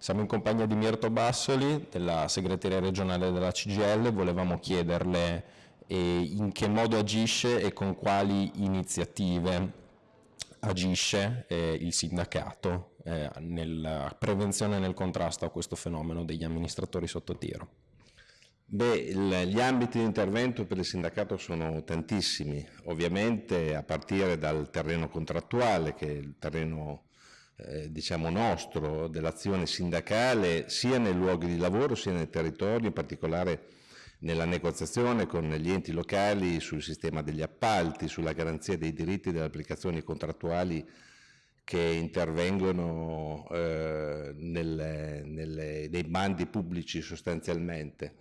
Siamo in compagnia di Mirto Bassoli, della segreteria regionale della CGL, volevamo chiederle eh, in che modo agisce e con quali iniziative agisce eh, il sindacato eh, nella prevenzione e nel contrasto a questo fenomeno degli amministratori sotto tiro. Beh, gli ambiti di intervento per il sindacato sono tantissimi, ovviamente a partire dal terreno contrattuale, che è il terreno eh, diciamo nostro, dell'azione sindacale, sia nei luoghi di lavoro sia nei territori, in particolare nella negoziazione con gli enti locali sul sistema degli appalti, sulla garanzia dei diritti delle applicazioni contrattuali che intervengono eh, nelle, nelle, nei bandi pubblici sostanzialmente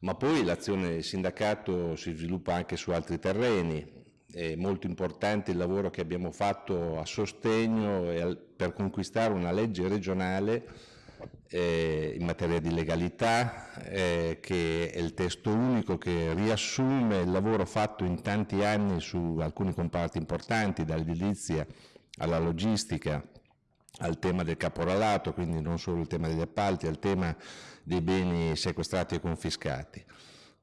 ma poi l'azione sindacato si sviluppa anche su altri terreni. È molto importante il lavoro che abbiamo fatto a sostegno per conquistare una legge regionale eh, in materia di legalità, eh, che è il testo unico che riassume il lavoro fatto in tanti anni su alcuni comparti importanti, dall'edilizia alla logistica, al tema del caporalato, quindi non solo il tema degli appalti, al tema dei beni sequestrati e confiscati.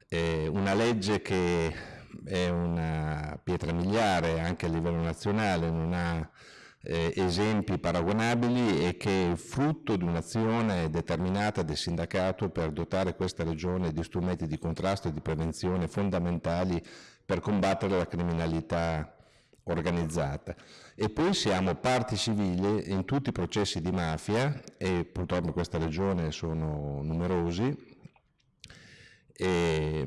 È una legge che è una pietra miliare anche a livello nazionale, non ha eh, esempi paragonabili e che è frutto di un'azione determinata del sindacato per dotare questa regione di strumenti di contrasto e di prevenzione fondamentali per combattere la criminalità organizzata. E poi siamo parti civili in tutti i processi di mafia, e purtroppo in questa regione sono numerosi, e,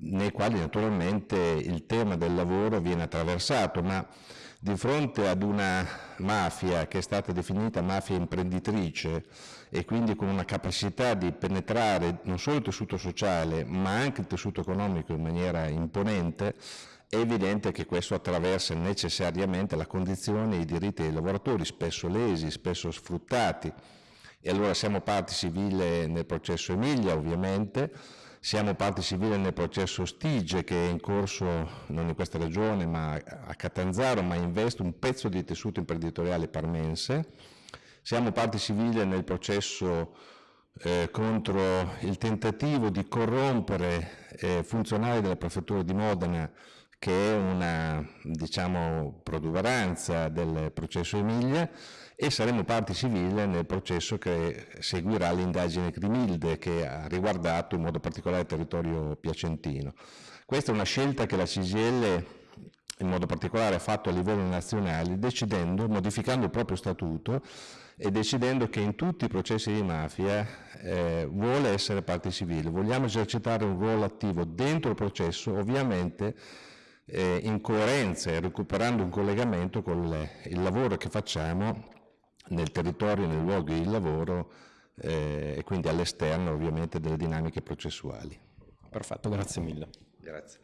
nei quali naturalmente il tema del lavoro viene attraversato, ma di fronte ad una mafia che è stata definita mafia imprenditrice e quindi con una capacità di penetrare non solo il tessuto sociale ma anche il tessuto economico in maniera imponente, è evidente che questo attraversa necessariamente la condizione e i diritti dei lavoratori, spesso lesi, spesso sfruttati. E allora siamo parte civile nel processo Emilia, ovviamente, siamo parte civile nel processo Stige che è in corso non in questa regione ma a Catanzaro, ma investe un pezzo di tessuto imprenditoriale parmense. Siamo parte civile nel processo eh, contro il tentativo di corrompere eh, funzionari della prefettura di Modena che è una diciamo, protuberanza del processo Emilia e saremo parte civile nel processo che seguirà l'indagine Crimilde che ha riguardato in modo particolare il territorio piacentino. Questa è una scelta che la CGL in modo particolare ha fatto a livello nazionale decidendo, modificando il proprio statuto e decidendo che in tutti i processi di mafia eh, vuole essere parte civile, vogliamo esercitare un ruolo attivo dentro il processo, ovviamente eh, in coerenza e recuperando un collegamento con le, il lavoro che facciamo nel territorio, nei luoghi di lavoro eh, e quindi all'esterno ovviamente delle dinamiche processuali. Perfetto, grazie mille. Grazie.